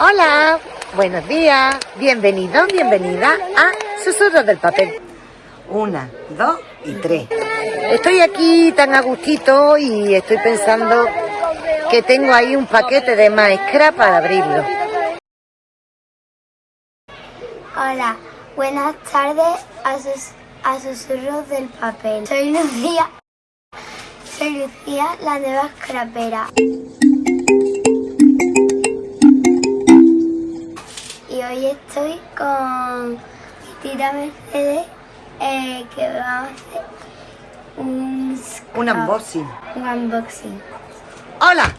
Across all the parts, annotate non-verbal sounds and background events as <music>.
Hola, buenos días, bienvenidos, bienvenida a Susurros del Papel. Una, dos y tres. Estoy aquí tan a gustito y estoy pensando que tengo ahí un paquete de maestra para abrirlo. Hola, buenas tardes a, sus, a Susurros del Papel. Soy Lucía, soy Lucía, la nueva scrapera. Hoy estoy con mi tía Mercedes eh, que vamos a hacer un, Un unboxing. un unboxing. Hola,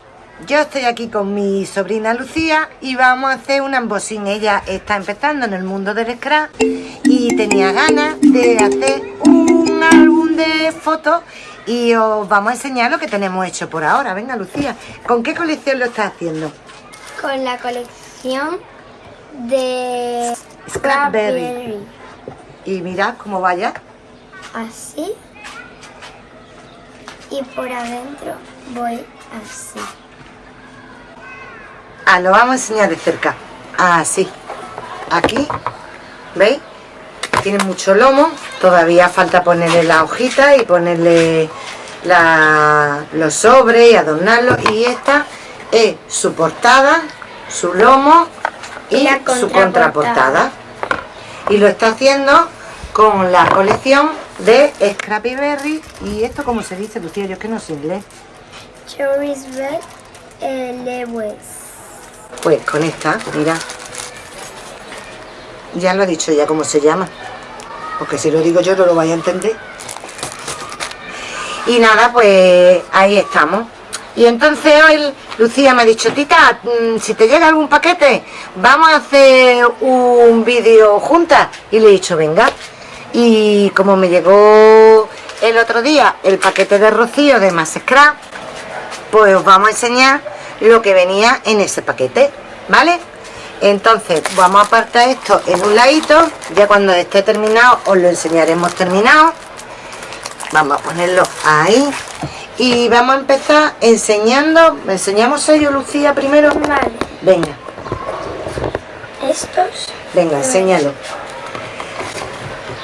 yo estoy aquí con mi sobrina Lucía y vamos a hacer un unboxing. Ella está empezando en el mundo del scrap y tenía ganas de hacer un álbum de fotos y os vamos a enseñar lo que tenemos hecho por ahora. Venga, Lucía, ¿con qué colección lo estás haciendo? Con la colección de Scrapberry. Y mirad cómo vaya. Así. Y por adentro voy así. Ah, lo vamos a enseñar de cerca. Así. Aquí. ¿Veis? Tiene mucho lomo. Todavía falta ponerle la hojita y ponerle la- los sobres y adornarlo. Y esta es su portada, su lomo y, su contraportada. Y lo está haciendo con la colección de Scrappy Berry. ¿Y esto cómo se dice, Lucía? Yo es que no sé inglés. Cherries Red eh, Lewis. Pues con esta, mira. Ya lo ha dicho ya cómo se llama. Porque si lo digo yo no lo vais a entender. Y nada, pues ahí estamos. Y entonces hoy Lucía me ha dicho, Tita, mm, si te llega algún paquete, vamos a hacer un vídeo juntas. Y le he dicho, venga. Y como me llegó el otro día el paquete de Rocío de Más pues os vamos a enseñar lo que venía en ese paquete, ¿vale? Entonces vamos a apartar esto en un ladito, ya cuando esté terminado os lo enseñaremos terminado. Vamos a ponerlo ahí y vamos a empezar enseñando, ¿me enseñamos ello Lucía primero? Vale. Venga, Estos. venga, enséñalo.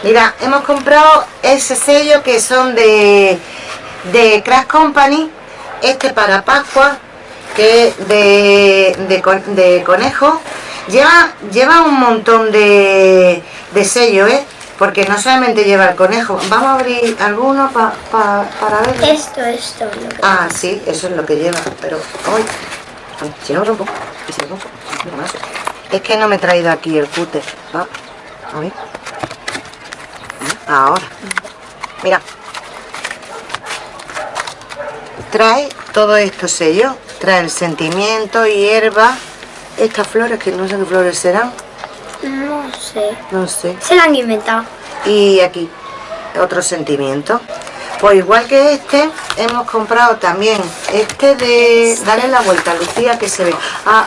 Mira, hemos comprado ese sello que son de, de Crash Company, este para Pascua, que es de, de conejo. Lleva, lleva un montón de, de sellos, ¿eh? Porque no solamente lleva el conejo. Vamos a abrir alguno pa- pa- para ver. Esto, esto. lo que- Ah, sí, eso es lo que lleva, pero hoy si no rompo, si lo rompo, no más. Es que no me he traído aquí el cúter. ¿va? A ver. Ahora. Mira. Trae todos estos sellos. Trae el sentimiento, hierba. Estas flores, que no sé qué flores serán. No sé. No sé. Se la han inventado. Y aquí, otro sentimiento. Pues igual que este, hemos comprado también este de... Dale la vuelta, Lucía, que se ve. Ah,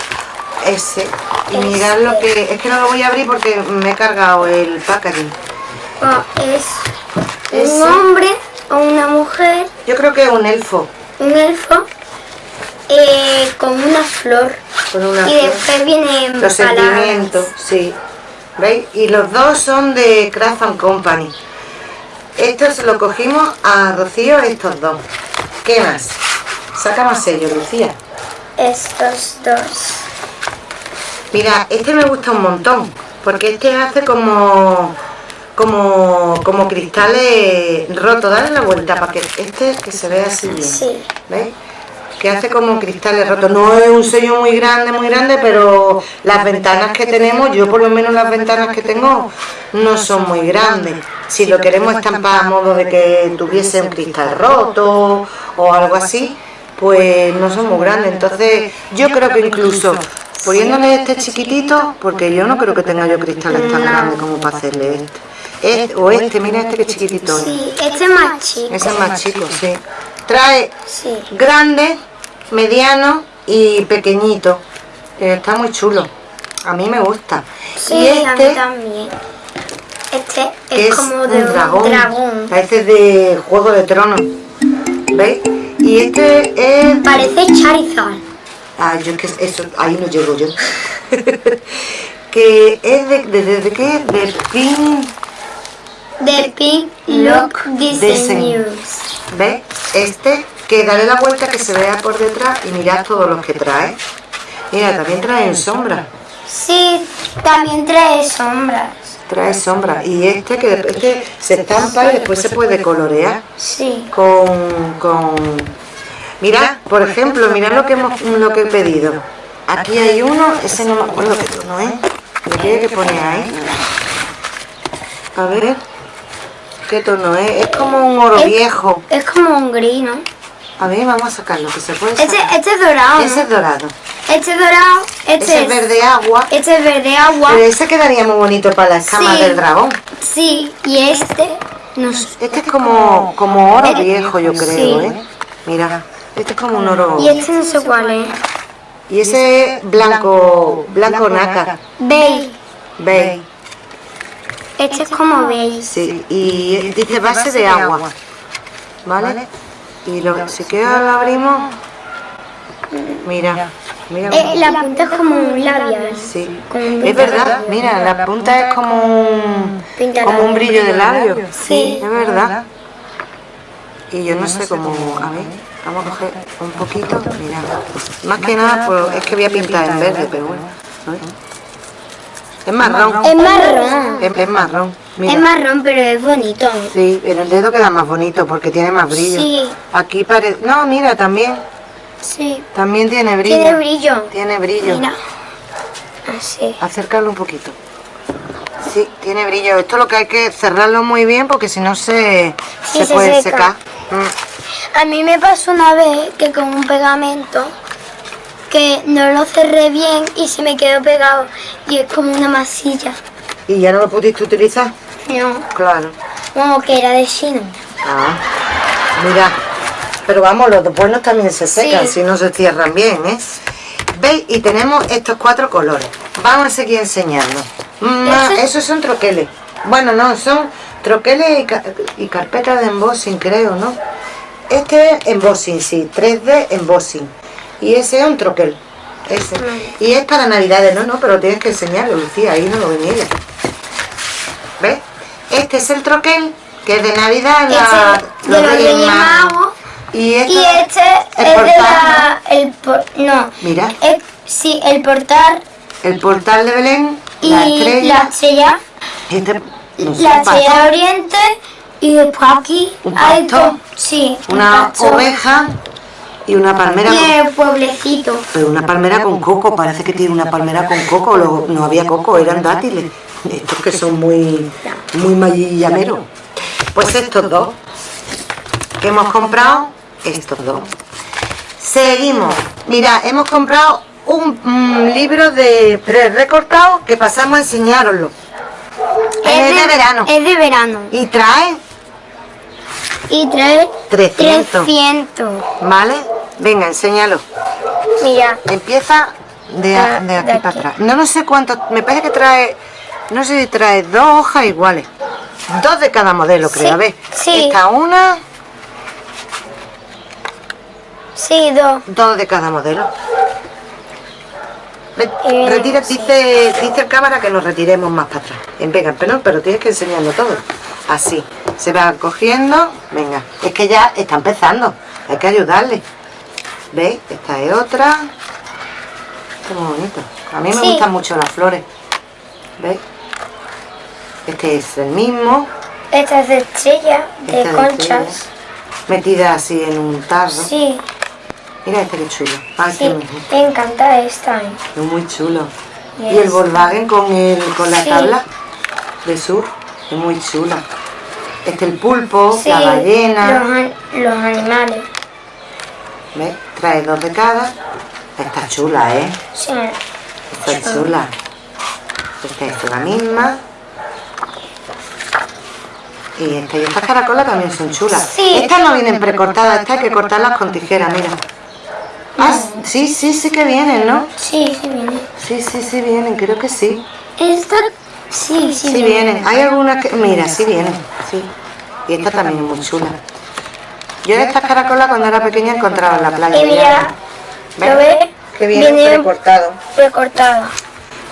ese. Y mirad lo que... Es que no lo voy a abrir porque me he cargado el packaging. Oh, es Ese. un hombre o una mujer, Yo creo que es un elfo. un elfo, eh, con una flor. Con una y flor. después vienen Los palabras. sentimientos, sí. ¿Veis? Y los dos son de Craft and Company. Estos se lo cogimos a Rocío, estos dos. ¿Qué más? Saca más sello, Lucía. Estos dos. Mira, este me gusta un montón, porque este hace como como como cristales rotos. Dale la vuelta para que este que se vea así bien. Sí. ¿Veis? Que hace como cristales rotos. No es un sello muy grande, muy grande, pero las ventanas que tenemos, yo por lo menos las ventanas que tengo, no son muy grandes. Si lo queremos estampar a modo de que tuviese un cristal roto o algo así, pues no son muy grandes. Entonces, yo creo que incluso poniéndole este chiquitito, porque yo no creo que tenga yo cristales tan grandes como para hacerle este. Este- o este, mira este que es chiquitito. Sí, este es más chico. Ese es más chico, sí. Trae Sí. grande, mediano y pequeñito. Está muy chulo. A mí me gusta. Sí, y a mí este también. Este que es, como de un dragón. dragón. Parece de Juego de Tronos. ¿Veis? Y este es... Parece Charizard. Ah, yo es que eso, ahí no llego yo. <laughs> que es de, de, de, de qué? De Pink De Pink Look Design. ¿Ves? Este, que dale la vuelta que se vea por detrás y mirad todos los que trae. Mira, también trae en sombra. Sí, también trae sombras. Trae sombra. Y este que este se estampa y después se puede colorear Sí. con. con... Mira, por ejemplo, mirad lo que hemos, lo que he pedido. Aquí hay uno, ese no me acuerdo qué tono es. Lo tiene que poner ahí. A ver. ¿Qué tono es? Es como un oro Es- viejo. Es como un gris, ¿no? A ver, vamos a sacarlo, que se puede Este, sacar. este es dorado. ¿no? Ese es dorado. Este es dorado. Este Ese es verde agua. Este es verde agua. Pero ese quedaría muy bonito para la escama Sí. del dragón. Sí, y este. No sé. Este es como, como oro viejo, yo creo, sí. ¿eh? Mira, este es como un oro. Y este no sé cuál es. Y ese es blanco, blanco nácar. Beige. Ve, Este es como beige. sí. Y dice base de agua. ¿Vale? Y lo, si queda lo abrimos. Mira, mira. Eh, la punta es como un labial. Sí, Como un es verdad, mira, la punta es como un, como un brillo de labio. Sí. es verdad. Y yo no sé cómo, a ver, vamos a coger un poquito, mira, más que nada, pues, es que voy a pintar en verde, pero bueno. ver. Es marrón, Es marrón. es, es marrón, Es mira. marrón, pero es bonito. Sí, pero el dedo queda más bonito porque tiene más brillo. Sí. Aquí parece, no, mira, también, Sí. también tiene brillo. Tiene brillo. Tiene brillo. Mira. Así. Acércalo un poquito. Sí, tiene brillo. Esto lo que hay que cerrarlo muy bien porque si no se, Sí, se se puede seca. secar. Mm. A mí me pasó una vez que con un pegamento que no lo cerré bien y se me quedó pegado y es como una masilla. ¿Y ya no lo pudiste utilizar? No, Claro. como que era de chino. Ah, mira. Pero vamos, los buenos también se secan Sí. si no se cierran bien, ¿eh? ¿Veis? Y tenemos estos cuatro colores. Vamos a seguir enseñando. Esos son troqueles. Bueno, no, son troqueles y, ca- y carpetas de embossing, creo, ¿no? Este es embossing, sí, 3D embossing. Y ese es un troquel. Ese. Y es para navidades, no, no, pero tienes que enseñarlo, Lucía, ahí no lo ven ella. ¿Ves? Este es el troquel, que es de Navidad, la, Ese de los Reyes Magos. Y, esto Y este el es de portal, la... El por- no. Mira. Sí, el portal El portal de Belén, y la estrella, la estrella, este, no sé, la estrella de oriente y después aquí ¿Un hay sí, un una oveja y una palmera. con- pueblecito. pero una palmera con coco, parece que tiene una palmera con coco, luego no había coco, eran dátiles. Estos que son muy, muy mayillameros. Pues estos dos que hemos comprado, estos dos. Seguimos. Mira, hemos comprado un mm, libro de pre-recortado que pasamos a enseñároslo. Es de verano. Es de verano. Y trae, Y trae 300. 300. ¿vale? Venga, enséñalo. Mira, Empieza de, Ah, de aquí, de aquí. para atrás. No, no sé cuánto, me parece que trae, no sé si trae dos hojas iguales. Dos de cada modelo, creo. Sí, A ver, sí. esta una, sí, dos. dos de cada modelo. Eh, retira, sí. dice, dice el cámara que nos retiremos más para atrás. En venga, pero, pero tienes que enseñarlo todo. Así, se va cogiendo. Venga, es que ya está empezando. Hay que ayudarle. ¿Veis? Esta es otra. Muy bonito. A mí me Sí. gustan mucho las flores. ¿Veis? Este es el mismo. Esta es de estrella, de Esta conchas. estrella, Metida así en un tarro. Sí, Mira este que chulo. Sí, qué bonito. me encanta esta. ¿eh? Es muy chulo. Y Y el Volkswagen con, el, con la Sí. tabla de sur. Es muy chula. Este el pulpo, Sí, la ballena. Los animales. ¿Ves? Trae dos de cada. Está chula, ¿eh? Sí, Está chula. Esta es la misma. Y esta y estas caracolas también son chulas. Sí. Estas no vienen precortadas, estas hay que cortarlas con tijera, mira. Ah, sí, sí, sí que vienen, ¿no? sí, sí viene. Sí, sí, sí vienen, creo que sí. Esta, sí, sí, Sí vienen. Hay algunas que... Mira, sí vienen. Sí. Y esta también es muy chula. Yo de estas caracolas cuando era pequeña encontraba en la playa. Y mira, ¿Ves? ¿lo ves? Que viene Viene precortado. precortada.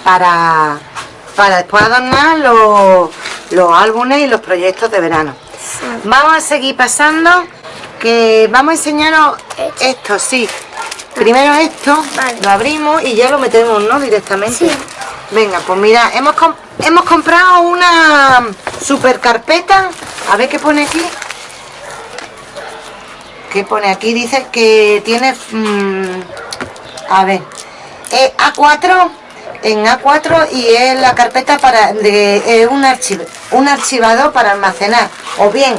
para, para después adornar los, los álbumes y los proyectos de verano. Vamos a seguir pasando, que vamos a enseñaros esto, sí. Primero esto, Vale. lo abrimos y ya lo metemos, ¿no? Directamente. Sí. Venga, pues mira, hemos, hemos comprado una super carpeta. A ver qué pone aquí. ¿Qué pone aquí? Dice que tiene... mm, a ver. eh, A4 en A4 y es la carpeta para de es un archivo un archivador para almacenar o bien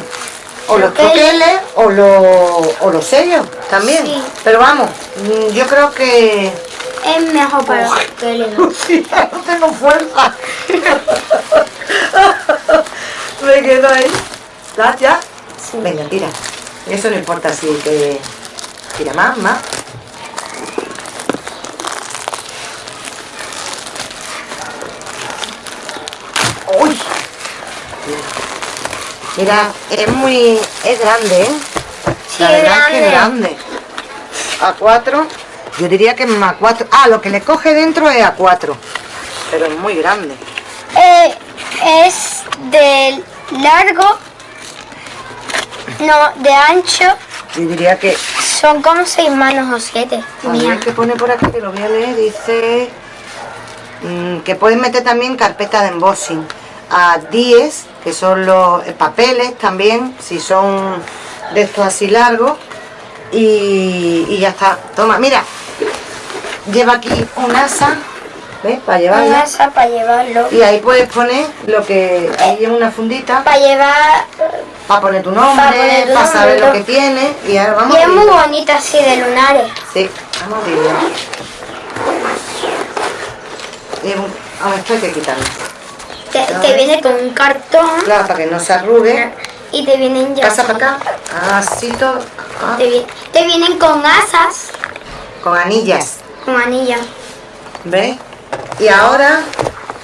o los Troqueles. troqueles o los o los sellos también Sí. pero vamos mm, yo creo que Es mejor para los. Lucía, <laughs> no tengo fuerza. <laughs> Me quedo ahí. ¿Estás ya? Venga, tira. Eso no importa si que... Tira más, más. ¡Uy! Mira, es muy... es grande, ¿eh? Sí, La verdad es que es grande. grande. A4, yo diría que es más 4. Ah, lo que le coge dentro es A4. Pero es muy grande. Eh, es de largo, no, de ancho, Yo diría que. son como seis manos o siete. A Mira. ver qué pone por aquí, que lo voy a leer. Dice. mm, que puedes meter también carpeta de embossing. A 10, que son los papeles también, si son de estos así largos. Y, y ya está. Toma, mira. Lleva aquí un asa, ¿ves? Para Una llevarla. asa para llevarlo. Y ahí puedes poner lo que. Ahí lleva una fundita. Para llevar. Para poner tu nombre, para, tu nombre, saber lo que tiene. Y ahora vamos Y a es muy bonito así de lunares. Sí, vamos a abrirlo. Y un- ah, esto hay que quitarlo. Te, te viene con un cartón Claro, para que no se arrugue. y te vienen ya. Pasa para acá. Así todo. ah, Te, te vienen con asas, con anillas. con anillas. ¿Ves? Y ahora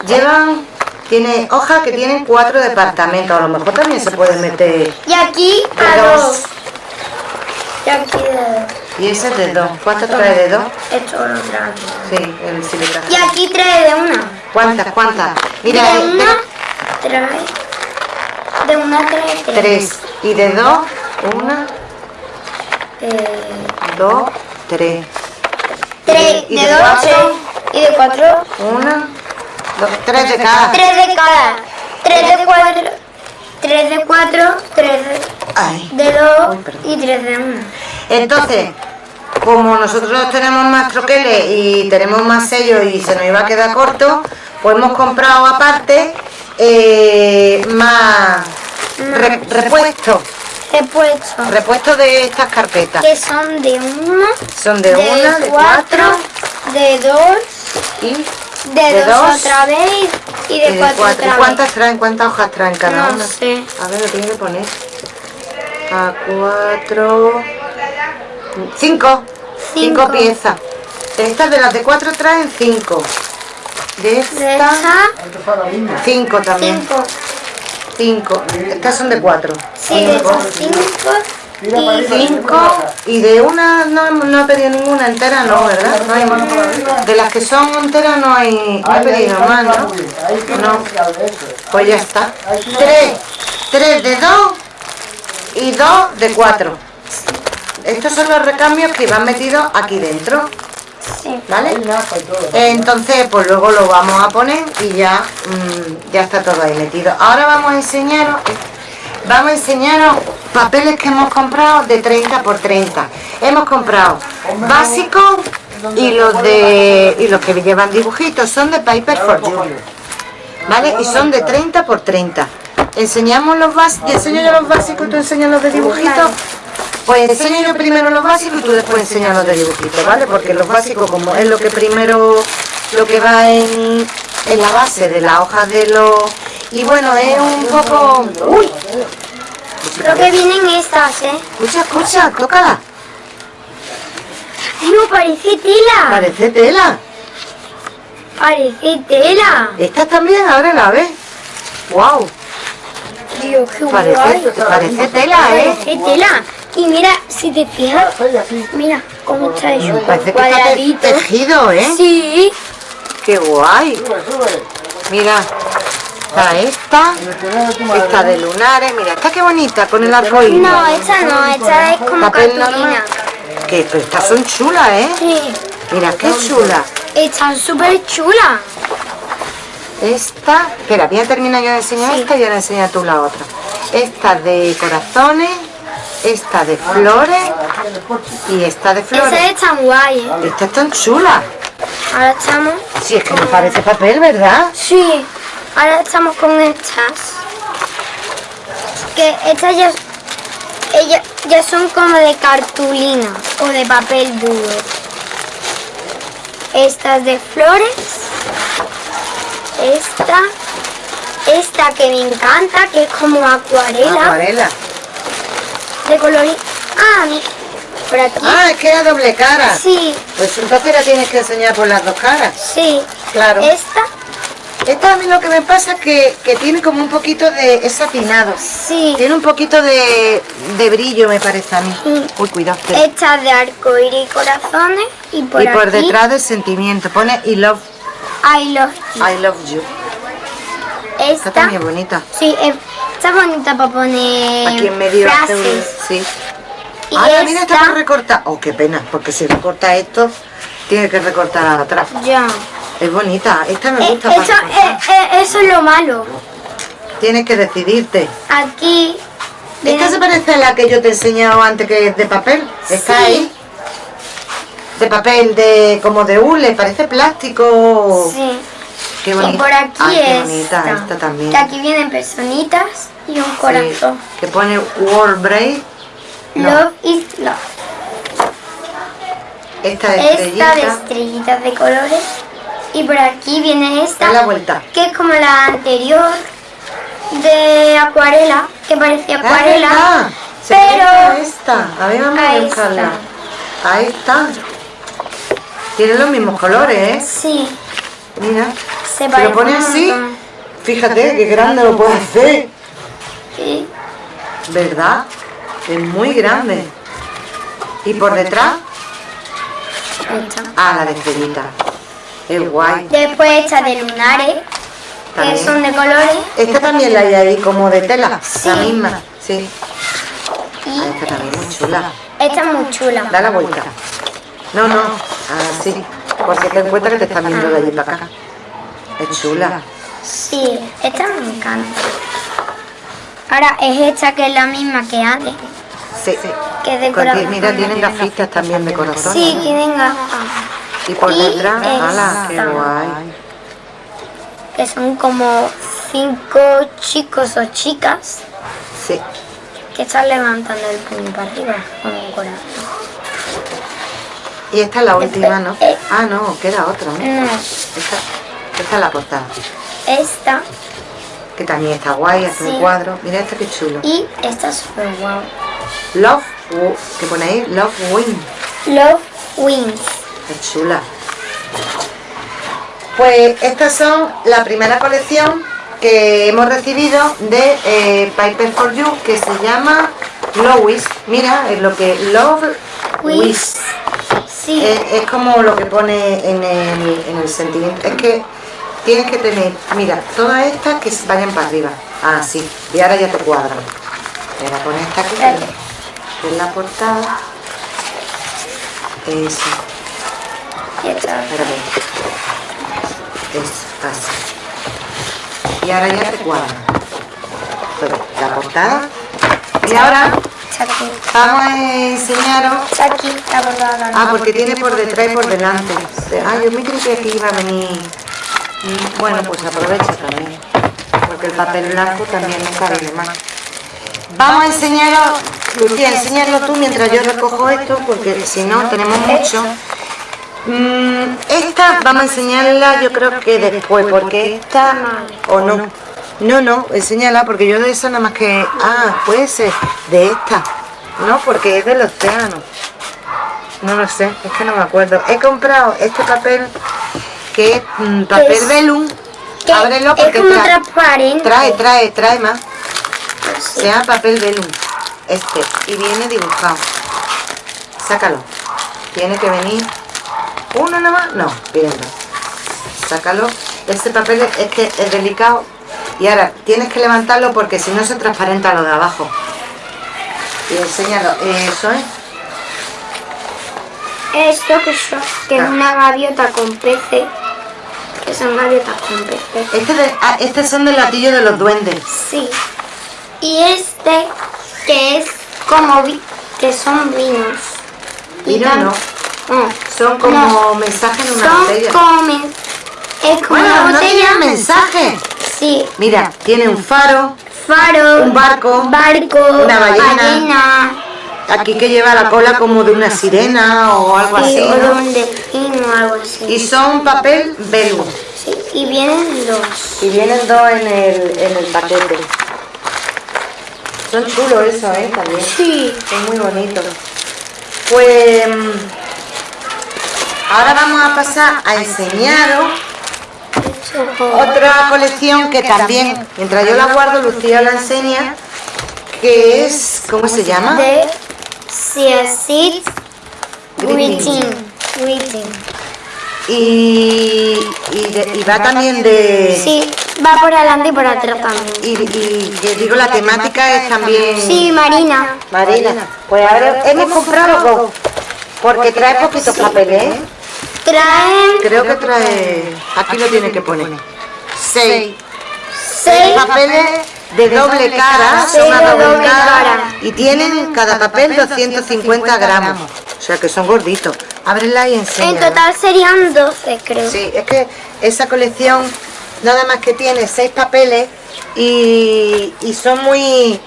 llevan. Tiene hojas que tienen cuatro departamentos. A lo mejor también se puede meter. Y aquí a dos. dos. Y aquí de dos. Y ese es de dos. ¿Cuántas trae de dos? Esto lo trae. Sí, el silicón. Y aquí trae de una. ¿Cuántas? ¿Cuántas? Mira, de eh, una trae. De una trae tres. tres. Y de dos, una, Eh, dos, tres. tres. ¿Y De de dos, cuatro? tres. Y de cuatro, Una, dos, tres de cada. tres de cada. Tres de cuatro. Tres de cuatro, tres de, Ay. de dos y tres de una. Entonces, como nosotros tenemos más troqueles y tenemos más sellos y se nos iba a quedar corto, pues hemos comprado aparte eh, más re- repuestos, Repuestos. repuestos de estas carpetas. Que son de uno, Son de, una, de cuatro de dos, y de, De dos, dos otra vez y y de, cuatro, cuatro. otra ¿Cuántas traen? ¿Cuántas hojas traen cada No una? sé. A ver, lo tiene que poner. A cuatro. Cinco. Cinco, Cinco. piezas. De estas de las de cuatro traen cinco. De vez. esta, De esa, cinco también. cinco. Cinco. Estas son de cuatro. Sí, de esas cinco. Y Cinco. Y de una no, no he pedido ninguna entera, no, ¿verdad? No hay más. De las que son enteras no hay. No he pedido más, ¿no? No. Pues ya está. Tres. Tres de dos y dos de cuatro. Estos son los recambios que van metidos aquí dentro. ¿Vale? Entonces, pues luego lo vamos a poner y ya, mm, ya está todo ahí metido. Ahora vamos a enseñaros, vamos a enseñaros papeles que hemos comprado de 30 por 30. Hemos comprado básicos y los de y los que llevan dibujitos son de Paper for You. ¿Vale? Y son de 30 por 30. Enseñamos los básicos, enseño yo los básicos y tú enseñas los de dibujitos. Pues enseño yo primero los básicos y tú después enseñas los de dibujitos, ¿vale? Porque los básicos, como es lo que primero, lo que va en, en la base de las hojas de los... Y bueno, es un poco... ¡Uy! Creo que vienen estas, ¿eh? Escucha, escucha, tócala. No, parece tela. Parece tela. Parece tela. Estas también, ahora la ves. ¡Wow! Dios, qué Parece, guay. parece tela, ¿eh? Parece tela. Y mira, si te fijas, mira cómo está hecho. Parece que está te- Cuadradito. tejido, ¿eh? Sí. qué guay. Mira, está esta, esta de lunares, mira, está qué bonita con el arco iris. No, esta no, esta es como Papel cartulina. normal. Que pero estas son chulas, ¿eh? Sí, Mira, qué chula. están súper chulas. Esta, espera, voy a terminar yo de enseñar Sí. esta y ahora enseña tú la otra. Esta de corazones, esta de flores y esta de flores. Esa es tan guay, ¿eh? Esta es tan chula. Ahora estamos... Sí, es que no parece papel, ¿verdad? Sí, ahora estamos con estas. Que estas ya, ellas ya son como de cartulina o de papel duro. Estas de flores. Esta. Esta que me encanta, que es como acuarela. Acuarela. De color... Ah, mi- por aquí. Ah, es que era doble cara. Sí, Pues entonces la tienes que enseñar por las dos caras. sí. Claro. Esta, Esta a mí lo que me pasa es que, que tiene como un poquito de... es satinado. sí. Tiene un poquito de, de brillo, me parece a mí. Mm. Uy, cuidado. Esta de arco iris y corazones. Y por y por detrás del sentimiento pone I love, I love you. I love you. Está Esta, también bonita. sí, eh, está bonita para poner Aquí en medio hace un- frases. Sí. Y Ah, mira, está esta, recortar. Oh, qué pena, porque si recorta esto, tiene que recortar atrás. ya. Es bonita, esta me Eh, gusta eso, eh, eh, eso es lo malo. Tienes que decidirte. Aquí. Esta se parece a la que yo te he enseñado antes, que es de papel. Está Sí. ahí. De papel, de como de hule, parece plástico. Sí. Qué Y bonita. por aquí Ay, qué bonita, esta también. Que aquí vienen personitas y un corazón. Sí, que pone World Break. No. Love is love. Esta de Esta de estrellita. estrellitas de colores. Y por aquí viene esta. La vuelta. Que es como la anterior de acuarela. Que parecía Ah, acuarela. Se parece a pero. esta. A ver, vamos a buscarla. está. Ahí está. Tienen los mismos colores, ¿eh? Sí. Mira. Se lo pones un así, montón. fíjate qué grande lo puede hacer. Sí. ¿Verdad? Es muy grande. Y por detrás, Esta. ah, la de estrellita. Es guay. Después esta de lunares. Que son de colores. Esta también la hay ahí como de tela, la Sí. misma. Sí. Y Ah, Esta también es muy chula. esta es muy chula. Da la vuelta. No, no, así. Porque ten en cuenta que te están viendo de allí para acá. Es chula. Sí, esta me encanta. Ahora es esta que es la misma que antes. Sí. Que es de Porque, mira, tienen gafitas también de corazón. Sí, tienen gafas. Y por detrás, ala, qué guay. Que son como cinco chicos o chicas Sí. que están levantando el puño para arriba con un corazón. Y esta es la última, ¿no? Eh. Ah, no, queda otra, ¿no? No, Esta, esta es la portada. esta Que también está guay, hace Sí. un cuadro. Mira esta que chulo. y esta es súper guau. Love, que pone ahí, Love Wing. Love Wings. Qué chula. Pues estas son la primera colección que hemos recibido de eh, Piper for You que se llama Lois. Mira, es lo que Love Wish. Sí, Es, es como lo que pone en el, en el sentimiento. Es que tienes que tener, mira, todas estas que vayan para arriba. Ah, sí. Y ahora ya te cuadran. Voy a poner esta aquí, que es la portada. Eso. Y. Espérate. Es así. Y ahora ya te cuadran. Pero la portada. Y ahora aquí. vamos a enseñaros aquí, bordada. Ah, porque tiene por detrás y por delante. Ah, yo me creí que aquí iba a venir. Mm, Bueno, pues aprovecha también. Porque el papel blanco también nunca viene más. Vamos a enseñaros, Lucía, enséñalo tú mientras yo recojo esto, porque si no tenemos mucho. Mm, esta vamos a enseñarla yo creo que después, porque esta o no. No, no, enséñala porque yo de esa nada más que... Ah, puede ser de esta. No, porque es del océano. No lo sé, es que no me acuerdo. He comprado este papel que es mm, papel Es- velum. Ábrelo es porque como trae, transparente. trae, trae, trae más. Sí. Se llama papel velum. Este. Y viene dibujado. Sácalo. Tiene que venir uno nada más. No, dos. sácalo. Este papel es que es delicado. Y ahora tienes que levantarlo porque si no se transparenta lo de abajo. Y enséñalo. Eso es. Esto que, que es Ah. una gaviota con peces. Que son gaviotas con peces. Este, de, ah, este son del latillo de los duendes. Sí. Y este que es como vi- que son vinos. Vino no, Son como mensajes en una son botella. como es como Bueno, una no botella. mensaje. Sí. Mira, tiene un faro, Faro. Un barco, Barco. una ballena. ballena, aquí que lleva la cola como de una sirena o algo sí, así, o de ¿no? un delfín o algo así. Y son papel velo. Sí, y vienen dos. Y vienen dos en el, en el paquete. Son chulos eso, ¿eh? También. Sí. Son muy bonitos. Pues mm, ahora vamos a pasar a enseñaros otra colección que también, mientras yo la guardo, Lucía la enseña, que es, ¿cómo se llama? De. Greeting. Y, y, de- y va también de... Sí, va por adelante y por atrás también. Y, y digo, la temática es también... Sí, Marina. Marina, pues ahora hemos comprado dos, porque trae poquitos papeles, ¿eh? Traen Creo que trae, aquí lo tiene que poner, seis, seis. Papeles de doble cara, son a doble cara, y tienen cada papel 250 gramos, o sea que son gorditos. Ábrela y En enseña. total serían 12, creo. Sí, es que esa colección nada más que tiene seis papeles y, y son muy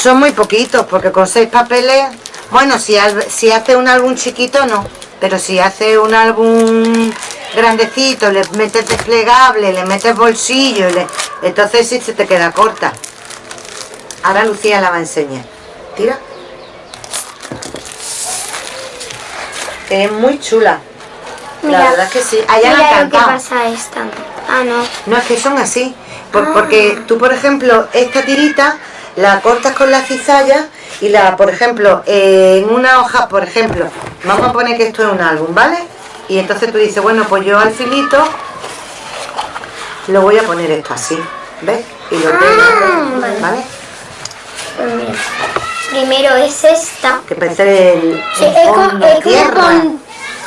son muy poquitos porque con seis papeles bueno si, al- si hace un álbum chiquito no pero si hace un álbum grandecito le metes desplegable le metes bolsillo le- entonces sí se te queda corta. Ahora Lucía la va a enseñar. Tira. Es muy chula. La verdad es que sí. Allá la mira han lo que pasa esta. Ah, no. no, es que son así. Por- Porque tú, por ejemplo, esta tirita la cortas con la cizalla y la, por ejemplo, eh, en una hoja, por ejemplo, vamos a poner que esto es un álbum, ¿vale? Y entonces tú dices, bueno, pues yo al filito lo voy a poner esto así, ¿ves? Y lo pego, vale. ¿vale? Mira. Primero es esta. Que parece el, Sí, el es, con- es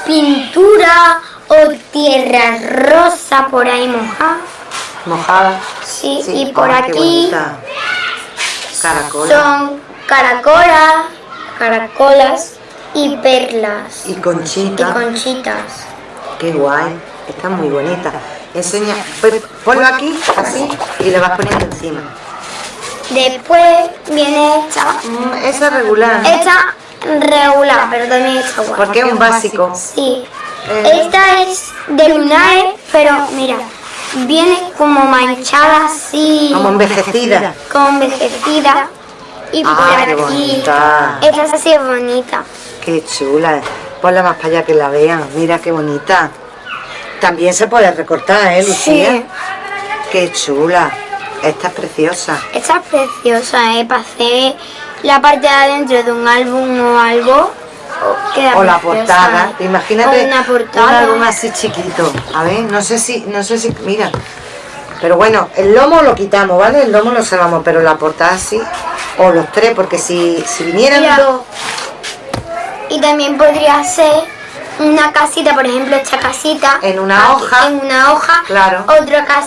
pintura o tierra rosa por ahí mojada. mojada. Sí, Sí. y por Ah, aquí bonita. Caracola. son caracolas, caracolas y perlas Y y conchita. conchitas. Qué guay, está muy bonita. Enseña, pues, ponlo aquí, así, y le vas poniendo encima. Después viene esta, Mm, esa es regular, esta regular, pero también está guapa. porque es un básico. Sí. Eh. Esta es de lunares, pero mira, viene como manchada así, Como envejecida. como envejecida. Y por Ah, qué aquí, bonita. esta es así bonita. Qué chula. Ponla más para allá que la vean. Mira qué bonita. También se puede recortar, ¿eh, Lucía? Sí. Qué chula. Esta es preciosa. Esta es preciosa, ¿eh? Para hacer la parte de adentro de un álbum o algo. queda O la preciosa, portada. ¿eh? Imagínate una un portada. álbum así chiquito. A ver, no sé si, no sé si, mira. Pero bueno, el lomo lo quitamos, ¿vale? El lomo lo salvamos, pero la portada sí. O los tres, porque si, si vinieran Mira. dos. Y también podría ser una casita, por ejemplo, esta casita. En una aquí, hoja. En una hoja. Claro. Otra cas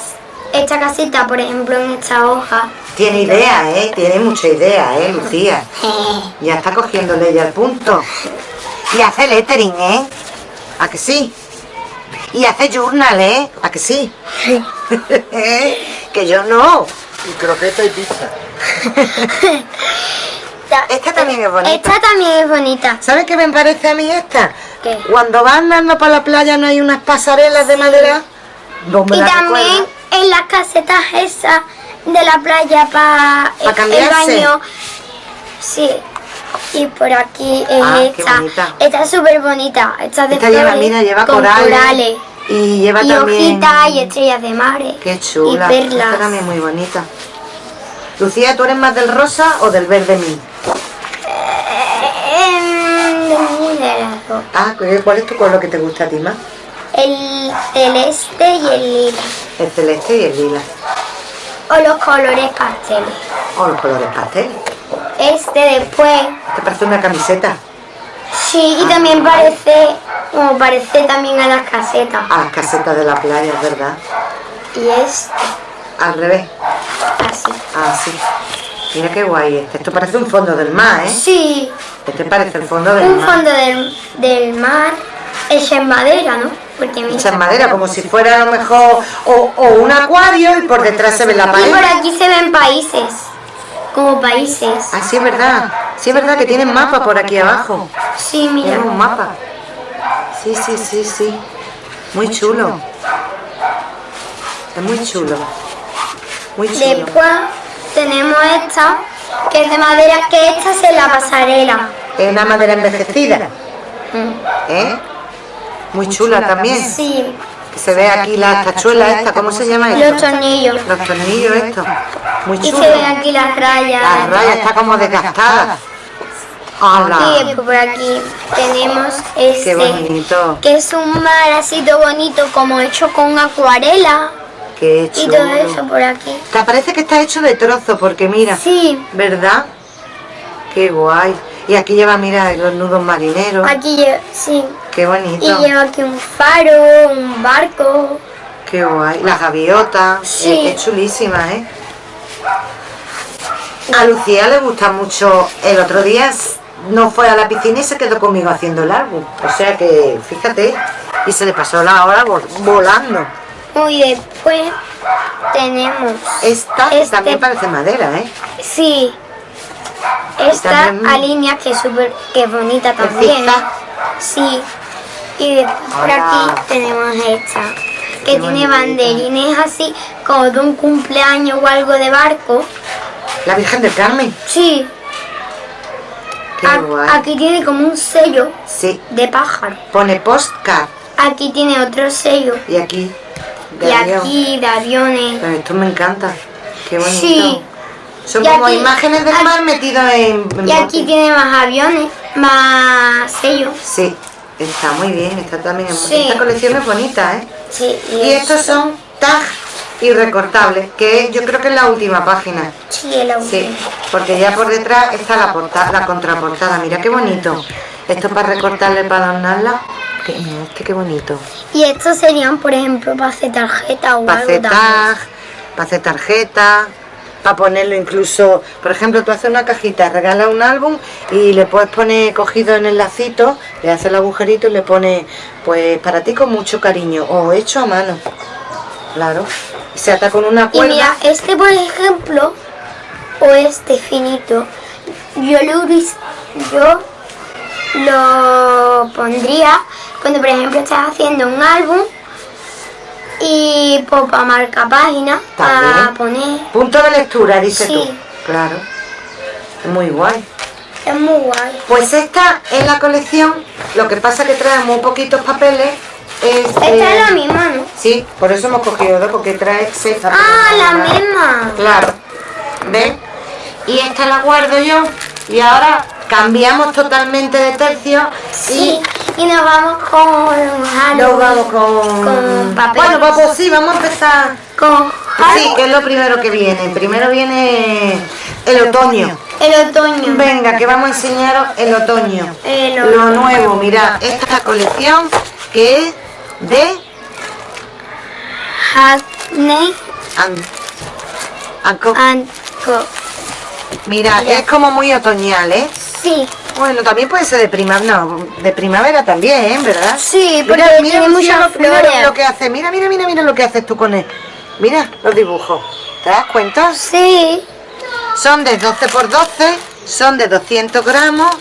esta casita, por ejemplo, en esta hoja. Tiene idea, ¿eh? Tiene mucha idea, ¿eh, <laughs> Lucía? <laughs> Ya está cogiéndole ya el punto. Y hace lettering, ¿eh? ¿A que sí? Y hace journal, ¿eh? ¿A que sí? <laughs> que yo no. Y croqueta y pizza. <laughs> Esta también es bonita. Esta también es bonita. ¿Sabes qué me parece a mí esta? ¿Qué? Cuando vas andando para la playa no hay unas pasarelas de madera. Y también recuerdas. en las casetas esas de la playa para ¿Pa el baño. Sí. Y por aquí es Ah, esta. Esta es súper bonita. Esta es de Esta lleva, mira, lleva con corales. corales. Y lleva Y también... hojitas y estrellas de mares. Qué chula. Y Esta perlas. también muy bonita. Lucía, ¿tú eres más del rosa o del verde mí? Ah, ¿cuál es tu color que te gusta a ti más? el celeste y el lila. El celeste y el lila. O los colores pasteles. O los colores pastel. Este después. ¿Te parece una camiseta? Sí, y también parece, como parece también a las casetas. A las casetas de la playa, ¿verdad? Y este, Al revés. así. Así. Mira qué guay este. Esto parece un fondo del mar, ¿eh? Sí, Este parece el fondo del un mar. fondo del, del mar hecho en madera, ¿no? Porque mira. Hecha en madera, como si fuera a lo mejor o, o un acuario y por detrás se ve la Y por pared. aquí se ven países, como países. Ah, sí es verdad. Sí es verdad que tienen mapa por aquí abajo. Sí, mira. Tienen un mapa. Sí, sí, sí, sí. Muy chulo. Es muy chulo. Muy chulo. Después tenemos esta, que es de madera, que esta es la pasarela. Es una madera envejecida. ¿Eh? Muy chula también. Sí, Que se ve aquí la tachuela esta, ¿cómo se llama los esto? tornillos. Los tornillos estos. Muy Y chulo. se ven aquí las rayas. La raya está como desgastada. Y ¡Hala! después por aquí tenemos ¡Qué este, bonito! que es un mar así todo bonito, como hecho con acuarela. ¡Qué Y todo eso por aquí. Te parece que está hecho de trozos, porque mira, Sí, ¿verdad? ¡Qué guay! Y aquí lleva, mira, los nudos marineros. aquí lleva, sí. ¡Qué Y bonito! lleva aquí un faro, un barco. ¡Qué guay! Las gaviotas. Sí. Es, es chulísima, ¿eh? A Lucía le gusta mucho. El otro día no fue a la piscina y se quedó conmigo haciendo el álbum. O sea que, fíjate, y se le pasó la hora vol- volando. Y después tenemos, Esta Este- también parece madera, ¿eh? sí, esta alinea que es súper, que es bonita también. zigzag. Sí. Y después por aquí tenemos esta, que Qué tiene bonita. banderines así, como de un cumpleaños o algo de barco. La Virgen del Carmen. Sí, Qué a- guay. aquí tiene como un sello Sí, de pájaro. pone postcard. Aquí tiene otro sello. Y aquí, de Y avión. aquí de aviones. Pero esto me encanta. Qué bonito. Sí. Son Y como aquí- imágenes del aquí- mar metidos en, en Y aquí bote. tiene más aviones, más sellos. Sí, está muy bien. Está también en Sí. Esta colección es bonita, ¿eh? Sí, Y estos son tags y recortables, que yo creo que es la última página. Sí, el auto. Sí, porque ya por detrás está la portada, la contraportada. Mira qué bonito. Esto para recortarle, para adornarla. Que, mira, este qué bonito. Y estos serían, por ejemplo, para hacer tarjeta o Para algo tag, para hacer tarjeta, para ponerlo incluso, por ejemplo, tú haces una cajita, regalas un álbum y le puedes poner cogido en el lacito, le haces el agujerito y le pones, pues para ti con mucho cariño, o hecho a mano. Claro. Y se ata con una Y cuerda. mira, este, por ejemplo, o este finito, yo lo yo lo pondría cuando, por ejemplo, estás haciendo un álbum y pues, para marcar páginas, para poner. Punto de lectura, dices Sí. tú. Claro. Es muy guay. Es muy guay. Pues esta es la colección, lo que pasa que trae muy poquitos papeles. Es, Esta eh, es la misma, ¿no? Sí, por eso hemos cogido dos, porque trae seis papeles. Ah, la misma. Claro. ¿Ves? Y esta la guardo yo. Y ahora cambiamos totalmente de tercio. Sí, y nos vamos con Y nos vamos con... Con papel. Bueno, pues, pues sí, vamos a empezar. Con Sí, que es lo primero que viene. Primero viene el otoño. El otoño. Venga, que vamos a enseñaros el otoño. El Lo nuevo, mirad, esta colección que es de Hackney An- Anco. and Co. Mira, Mira. es como muy otoñal, ¿eh? Sí, Bueno, también puede ser de primavera, no, de primavera también, ¿verdad? sí, porque Mira, mira, tiene muchas mira flores. lo que hace, mira, mira, mira, mira lo que haces tú con él. Mira los dibujos, ¿te das cuenta? Sí, Son de 12 por 12, son de 200 gramos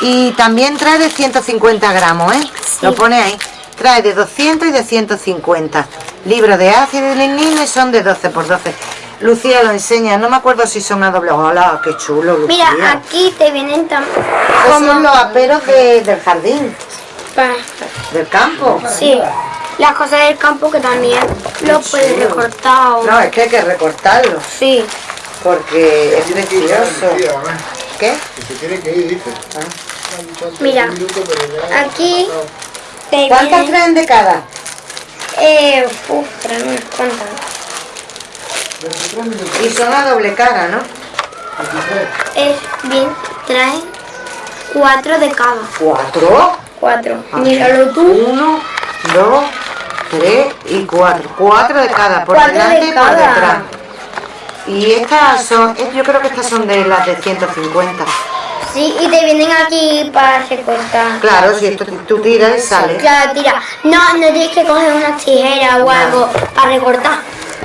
y también trae de 150 gramos, ¿eh? Lo pone ahí. Trae de 200 y de 150. Libros de ácido y lignino y son de 12 por 12. Lucía lo enseña, no me acuerdo si son a doble. Hola, qué chulo, Lucía. mira, aquí te vienen también Estos son los aperos de- del jardín, del campo. Sí, las cosas del campo que también lo puedes recortar. o- No, es que hay que recortarlo Sí, porque es precioso. ¿Qué? Que se tiene que ir, dice. Mira, aquí te ¿Cuántas vienen traen de cada? Eh, uf, trae unas cuantas. Y son a doble cara, ¿no? Es bien, trae cuatro de cada. Cuatro. Cuatro. Ah. Míralo tú. Uno, dos, tres y cuatro. Cuatro de cada, por Cuatro de delante y por detrás. Y estas son, yo creo que estas son de las de 150. Sí, y te vienen aquí para recortar. Claro, si esto tú tiras y sale. Claro, tira. No, no tienes que coger una tijera o algo para recortar.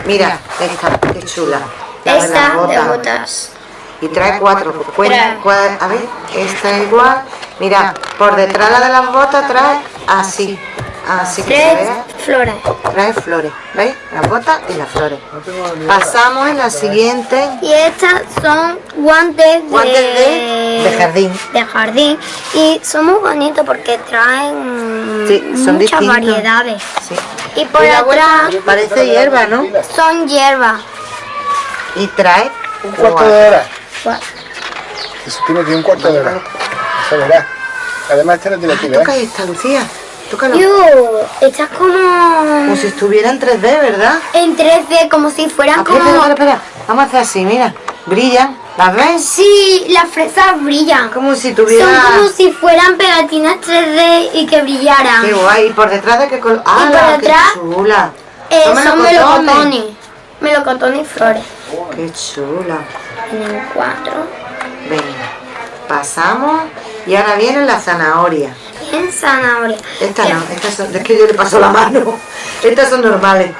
Mira, esta, qué chula. La Esta de botas. botas. Y trae cuatro. pues, cuen- Trae. cua- a ver, esta es igual. Mira, por detrás la de las botas trae así. Así que vea. flores. Trae flores. ¿Veis? Las botas y las flores. Pasamos en la siguiente. Y estas son guantes de, Guantes de- de jardín. de jardín. Y son muy bonitos porque traen Sí, son muchas distintos. variedades. Sí. Y por Y atrás parece hierba, ¿no? son hierbas. Y trae Un cuarto de hora. Eso tiene aquí un cuarto de hora. Eso verás. Además, este no tiene Toca ¿verdad? esta, Lucía. Tócalo. Yu, estas como Como si estuviera en 3D, ¿verdad? en 3D, como si fueran Ah, espera, espera, como... espera. Vamos a hacer así, mira. Brillan. ¿Las ves? Sí, las fresas brillan. Como si Son tuviera... como si fueran pegatinas 3D y que brillaran. Qué guay. ¿Y por detrás de qué color? ¡Ah, por qué chula! Eh, Son son melocotones. melocotones. Melocotones y flores. ¡Qué chula! Tienen cuatro. Venga. Pasamos. Y ahora viene la zanahoria. En zanahoria. Esta no, estas son, es que yo le paso la mano. Estas son normales.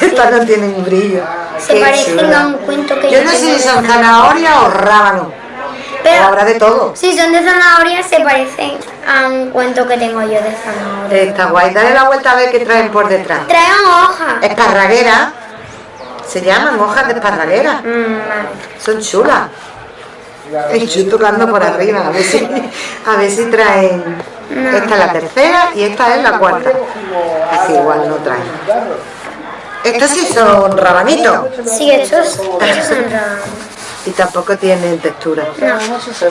Estas no tienen brillo. Se Qué parecen chula. a un cuento que Yo yo no sé si son zanahoria. o rábano. O Pero habrá de todo. si son de zanahoria se parecen a un cuento que tengo yo de zanahoria. Está guay. Dale la vuelta a ver qué traen por detrás. Traen hojas. Esparraguera. Se llaman hojas de esparraguera. Mm. Son chulas. Estoy tocando por arriba, a ver si, a ver si traen. Esta es la tercera y esta es la cuarta. Es igual, no traen. Estos sí son rabanitos Sí, estos, estos son <laughs> raros. y tampoco tienen textura. No.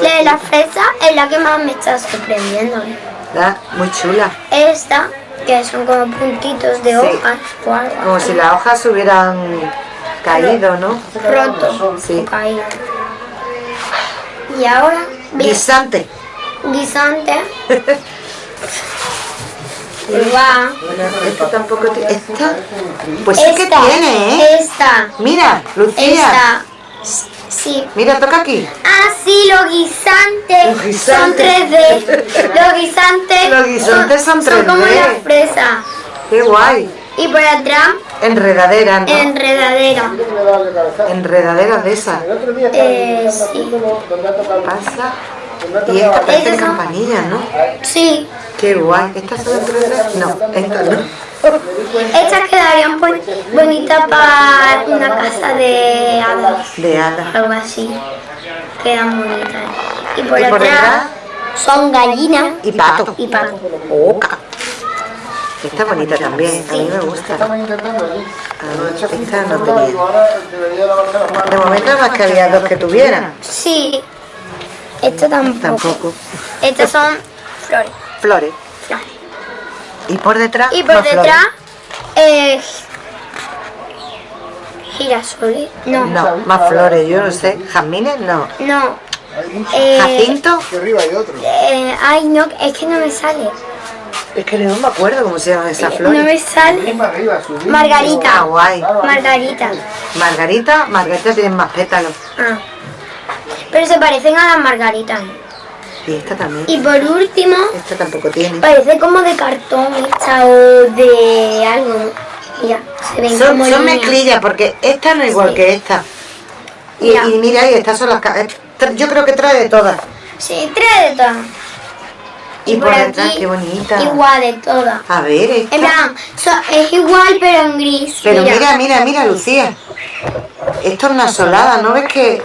La de la fresa es la que más me está sorprendiendo. ¿verdad? Muy chula. Esta, que son como puntitos de Sí. hojas o algo Como si las hojas hubieran caído, ¿no? roto Sí. o caído. Y ahora, Guisante. guisante. <laughs> Igual. Esta tampoco tiene. Esta. Pues sí que Esta, tiene, ¿eh? Esta, Mira, Lucía. esta. Sí. Mira, toca aquí. Ah, sí, los guisantes, Los guisantes. son 3D. <laughs> Los guisantes, Los guisantes son son como 3D. la fresa. Qué guay. Y por atrás, Enredadera, ¿no? enredadera. Enredaderas de esas. Eh, sí. Pasa. Y esta parece campanilla, ¿no? Sí. Qué guay. ¿Estas son en 3D? No, estas no. Estas quedarían buen- bonitas para una casa de hadas. De hadas. Algo así. Quedan bonitas. Y por, Y por atrás son gallinas y pato. y pato. Oca. Esta es bonita también. A mí me gusta. Estamos intentando allí. Ah, esta no tenía. De momento más que había dos que tuvieran. Sí. Esto tampoco. Tampoco. Estas son flores. Flores. flores. Y por detrás. Y por detrás, eh, girasoles. No, No, más flores, yo no sé. ¿Jazmines? No. no. Hay muchos. Eh, ¿Jacinto? Aquí arriba hay otro. eh, ay, no, es que no me sale. Es que no me acuerdo cómo se llaman esas No flores. me sale. Subir. Ah, Margarita. guay. Margarita. Margarita, Margarita tienen más pétalos. Ah. Pero se parecen a las margaritas. Y esta también. Y por último, Esta tampoco tiene. parece como de cartón esta o de algo. Mira, se ven Son, como son mezclillas porque esta no es igual Sí. que esta. Y, mira, y estas son las... eh, Yo creo que trae de todas. Sí, trae de todas. Y, por detrás, qué bonita. Igual de todas. A ver, esta. En plan, so- es igual pero en gris. Pero mira, mira, mira, Lucía. Esto es una solada, ¿no ves que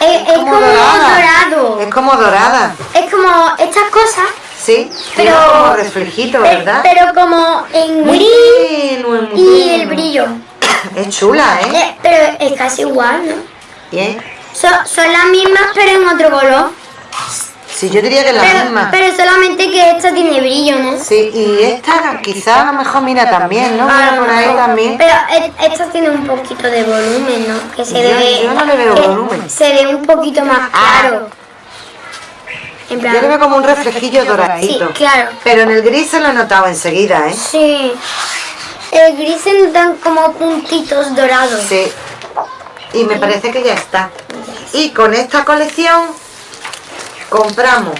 Es, es como dorado. Es como dorada. Es como estas cosas, Sí, pero. como reflejito, ¿verdad? Pero como en Muy gris muy y el brillo. Es chula, ¿eh? Eh, pero es casi igual, ¿no? Bien. So- son las mismas pero en otro color. Sí, yo diría que es la Pero, misma. pero solamente que esta tiene brillo, ¿no? Sí, y esta quizá a lo mejor mira también, ¿no? Mira por ahí también. Pero e- esta tiene un poquito de volumen, ¿no? Que se Yo- yo no le veo que volumen. Se ve un poquito más Ah. claro. En plan. Yo le veo como un reflejillo doradito. Sí, claro. Pero en el gris se lo he notado enseguida, ¿eh? Sí. El gris se notan como puntitos dorados. Sí. Y me parece que ya está. Y con esta colección compramos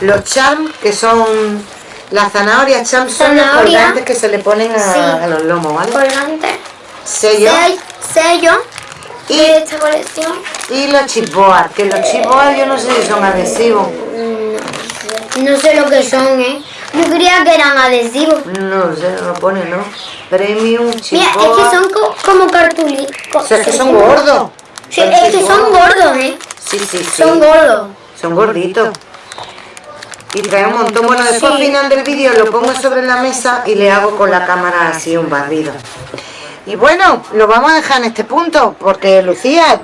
los charms, que son las zanahorias charms, son los colgantes que se le ponen a, Sí. a los lomos, ¿vale? Colgante. Sello. Sell- Sello Y, de esta colección. y los chipboard, que los chipboard yo no sé si son adhesivos. No sé lo que son, ¿eh? Yo creía que eran adhesivos. No sé, no lo pone, ¿no? Premium, Mira, chipboard. es que son co- como. O sea, es que son gordos. Sí, es que son gordos, ¿eh? Sí, sí, sí. Son gordos. Son gorditos. Y trae un montón. Bueno, después al final del vídeo lo pongo sobre la mesa y le hago con la cámara así un barrido. Y bueno, lo vamos a dejar en este punto, porque Lucía,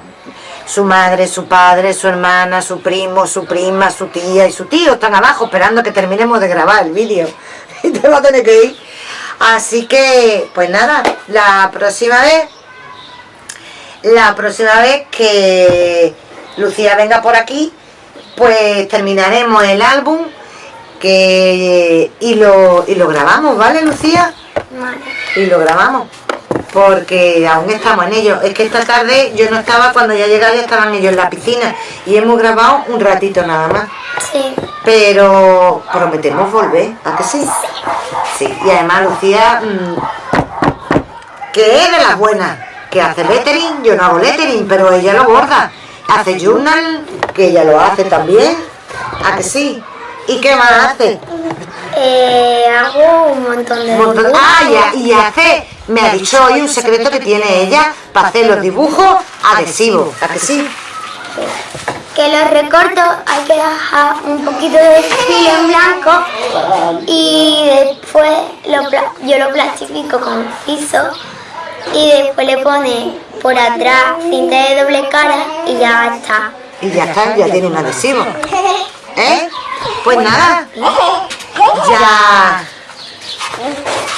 su madre, su padre, su hermana, su primo, su prima, su tía y su tío están abajo esperando que terminemos de grabar el vídeo. <laughs> Y te va a tener que ir. Así que, pues nada, la próxima vez la próxima vez que Lucía venga por aquí, pues terminaremos el álbum que y lo, y lo grabamos, ¿vale, Lucía? Vale. Y lo grabamos. Porque aún estamos en ello. Es que esta tarde yo no estaba, cuando ya llegaba ya estaban ellos en la piscina. Y hemos grabado un ratito nada más. Sí. Pero prometemos volver, ¿a que sí? Sí, y además Lucía, mm, que es de las buenas, que hace lettering, yo no hago lettering, pero ella lo borda. Hace journal, que ella lo hace también, ¿a que sí? ¿Y qué más hace? Eh, hago un montón de montón- dibujos. Ah, y, y hace, me ha dicho hoy un secreto que tiene ella para hacer los dibujos adhesivos, ¿a que sí? Que los recorto, hay que dejar un poquito de filo en blanco y después lo yo lo plastifico con piso y después le pone por atrás cinta de doble cara y ya está. Y ya está, ya tiene un adhesivo. <laughs> ¿Eh? Pues nada, ya.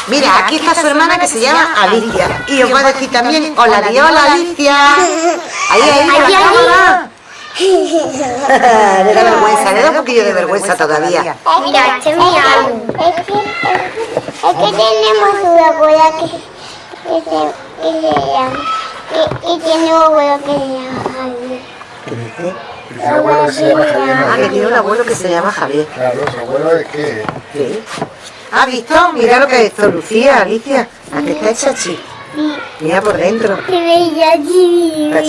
Mira, aquí está su hermana que se llama Alicia. Y os voy a decir también, hola, hola Alicia. Ahí, ahí, Aquí, la aquí. cámara. Le da vergüenza, le da un poquillo de vergüenza todavía. Mira, este es mi álbum. Es que, es que tenemos una abuela que, que, que llama. Y, y tiene un abuelo que se llama Javier. ¿Qué dice? Que abuelo llama Javier. Ah, que tiene un abuelo que se llama Javier. Claro, su abuelo es que... Sí. ¿Ha visto? Mira lo que ha hecho Lucía, Alicia. Aquí está el chachi. Mira por dentro.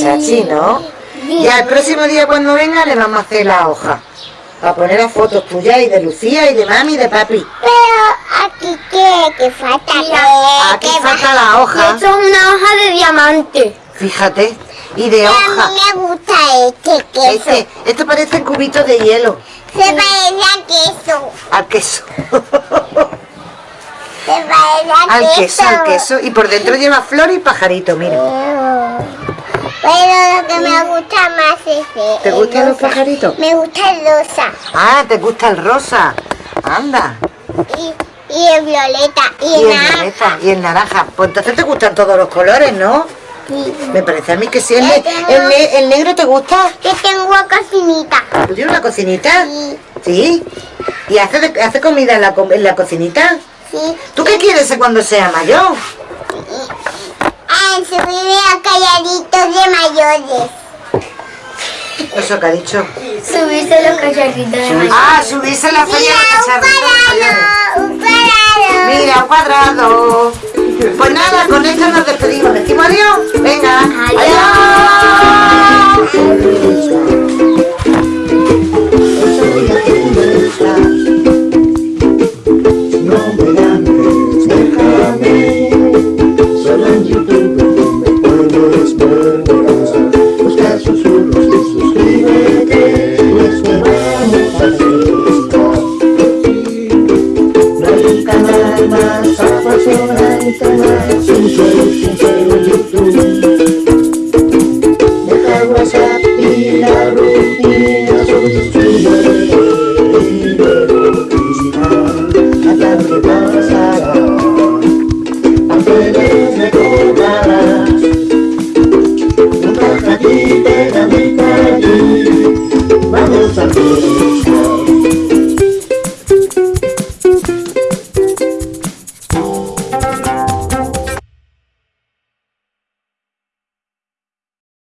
Chachi, ¿no? Ya el próximo día cuando venga le vamos a hacer la hoja. Para poner las fotos tuyas y de Lucía y de mami y de papi. Pero aquí que, que falta que, Aquí que falta la hoja, esto es una hoja de diamante. fíjate. Y de A hoja. mí me gusta este queso. Este, esto parece cubitos de hielo. Se parece a queso. Al queso. Se parece a al queso, al queso. Y por dentro lleva flor y pajarito, mira. Pero lo que me gusta más es el ¿Te gustan los pajaritos? Me gusta el rosa Ah, te gusta el rosa. Anda. y, y el violeta y, Y el el naranja. violeta y el naranja. Pues entonces te gustan todos los colores, ¿no? Sí. Me parece a mí que sí. ¿El, ne- el ne- el negro te gusta? Yo tengo cocinita. ¿Tú tienes una cocinita? Sí. ¿Sí? ¿Y hace, hace comida en la, co- en la cocinita? Sí. ¿Tú qué quieres cuando sea mayor? Ah, subirme a calladitos de mayores. Eso que ha dicho. Subirse los cacharritos de maíz. Ah, subirse a la feria de Mira, cacharritos mayores. un cuadrado, un cuadrado. Mira, un cuadrado. Pues nada, con esto nos despedimos. ¿Decimos adiós? Venga. Adiós. Sunshine, sunshine, sunshine.